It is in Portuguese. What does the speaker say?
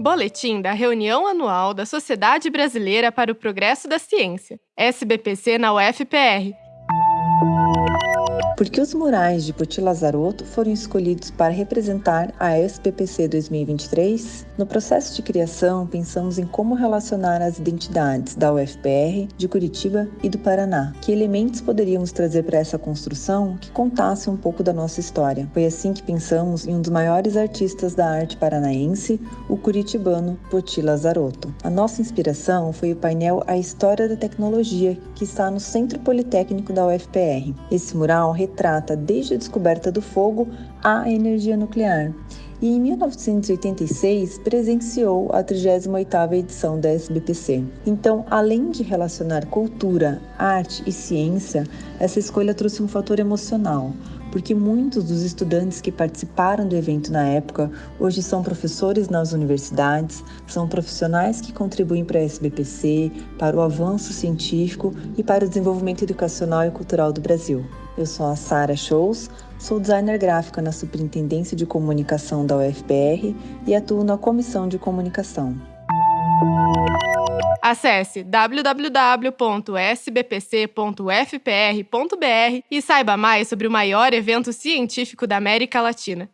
Boletim da reunião anual da Sociedade Brasileira para o Progresso da Ciência, SBPC na UFPR, porque os murais de Poti Lazarotto foram escolhidos para representar a SPPC 2023? No processo de criação, pensamos em como relacionar as identidades da UFPR, de Curitiba e do Paraná. Que elementos poderíamos trazer para essa construção que contasse um pouco da nossa história? Foi assim que pensamos em um dos maiores artistas da arte paranaense, o curitibano Poti Lazarotto. A nossa inspiração foi o painel A História da Tecnologia, que está no Centro Politécnico da UFPR. Esse mural retrata desde a descoberta do fogo à energia nuclear. E em 1986 presenciou a 38ª edição da SBPC. Então, além de relacionar cultura, arte e ciência, essa escolha trouxe um fator emocional, porque muitos dos estudantes que participaram do evento na época hoje são professores nas universidades, são profissionais que contribuem para a SBPC, para o avanço científico e para o desenvolvimento educacional e cultural do Brasil. Eu sou a Sara Shows, sou designer gráfica na Superintendência de Comunicação da UFPR e atuo na Comissão de Comunicação. Acesse www.sbpc.ufpr.br e saiba mais sobre o maior evento científico da América Latina.